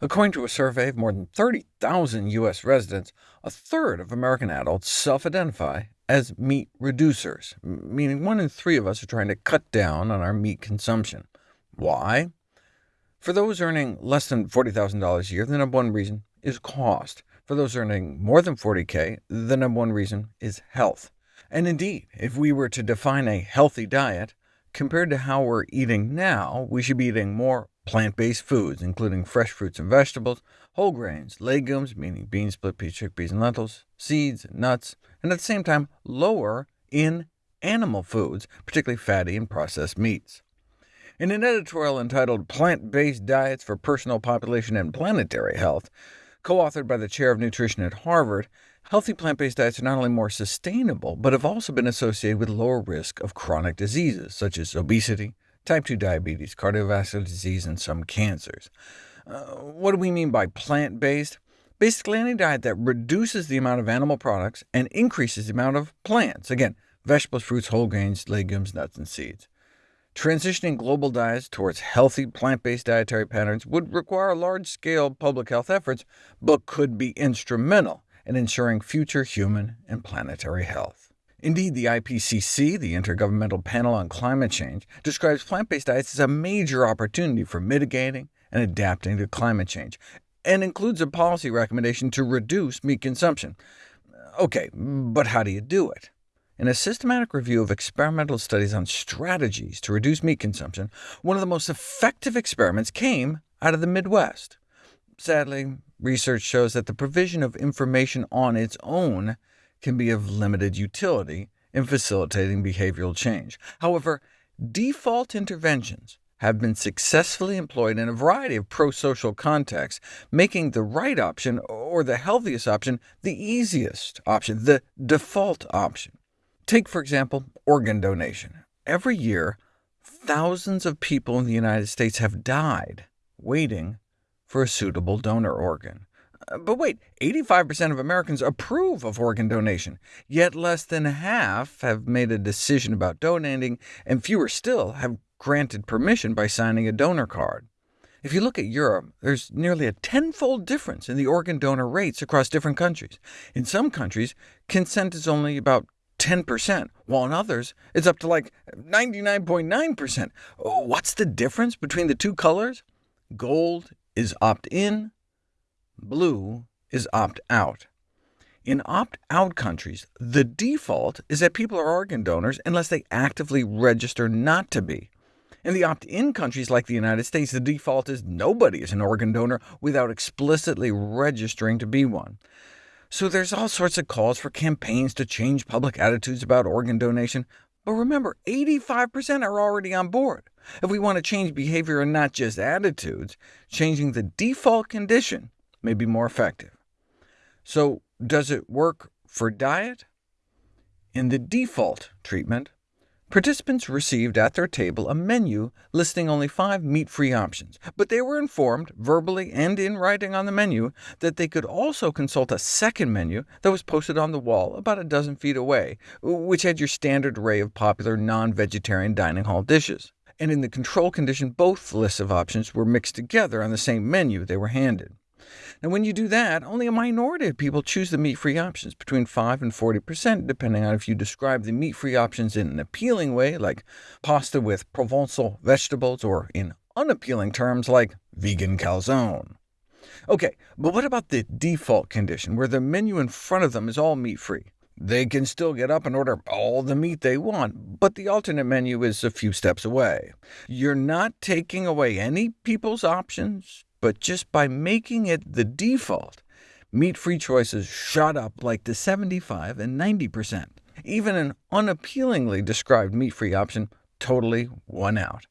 According to a survey of more than 30,000 U.S. residents, a third of American adults self-identify as meat reducers, meaning one in three of us are trying to cut down on our meat consumption. Why? For those earning less than $40,000 a year, the number one reason is cost. For those earning more than 40k, the number one reason is health. And indeed, if we were to define a healthy diet, compared to how we're eating now, we should be eating more plant-based foods, including fresh fruits and vegetables, whole grains, legumes, meaning beans, split peas, chickpeas, and lentils, seeds, nuts, and at the same time lower in animal foods, particularly fatty and processed meats. In an editorial entitled Plant-Based Diets for Personal Population and Planetary Health, co-authored by the chair of nutrition at Harvard, healthy plant-based diets are not only more sustainable, but have also been associated with lower risk of chronic diseases, such as obesity, type 2 diabetes, cardiovascular disease, and some cancers. Uh, what do we mean by plant-based? Basically any diet that reduces the amount of animal products and increases the amount of plants. Again, vegetables, fruits, whole grains, legumes, nuts, and seeds. Transitioning global diets towards healthy plant-based dietary patterns would require large-scale public health efforts, but could be instrumental in ensuring future human and planetary health. Indeed, the IPCC, the Intergovernmental Panel on Climate Change, describes plant-based diets as a major opportunity for mitigating and adapting to climate change, and includes a policy recommendation to reduce meat consumption. OK, but how do you do it? In a systematic review of experimental studies on strategies to reduce meat consumption, one of the most effective experiments came out of the Midwest. Sadly, research shows that the provision of information on its own can be of limited utility in facilitating behavioral change. However, default interventions have been successfully employed in a variety of pro-social contexts, making the right option, or the healthiest option, the easiest option, the default option. Take, for example, organ donation. Every year, thousands of people in the United States have died waiting for a suitable donor organ. But wait, 85% of Americans approve of organ donation, yet less than half have made a decision about donating, and fewer still have granted permission by signing a donor card. If you look at Europe, there's nearly a tenfold difference in the organ donor rates across different countries. In some countries, consent is only about 10%, while in others it's up to like 99.9%. What's the difference between the two colors? Gold is opt-in, blue is opt-out. In opt-out countries, the default is that people are organ donors unless they actively register not to be. In the opt-in countries like the United States, the default is nobody is an organ donor without explicitly registering to be one. So there's all sorts of calls for campaigns to change public attitudes about organ donation, but remember, 85% are already on board. If we want to change behavior and not just attitudes, changing the default condition may be more effective. So does it work for diet? In the default treatment, Participants received at their table a menu listing only five meat-free options, but they were informed, verbally and in writing on the menu, that they could also consult a second menu that was posted on the wall about a dozen feet away, which had your standard array of popular non-vegetarian dining hall dishes. And in the control condition, both lists of options were mixed together on the same menu they were handed. Now, when you do that, only a minority of people choose the meat-free options, between 5 and 40%, depending on if you describe the meat-free options in an appealing way, like pasta with Provençal vegetables, or in unappealing terms like vegan calzone. OK, but what about the default condition, where the menu in front of them is all meat-free? They can still get up and order all the meat they want, but the alternate menu is a few steps away. You're not taking away any people's options, but just by making it the default, meat-free choices shot up like to 75 and 90%. Even an unappealingly described meat-free option totally won out.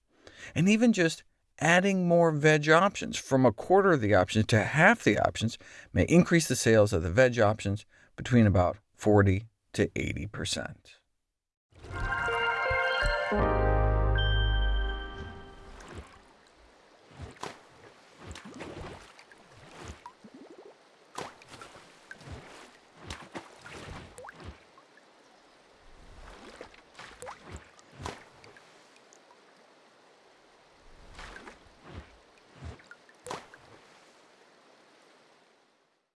And even just adding more veg options, from a quarter of the options to half the options, may increase the sales of the veg options between about 40 to 80%.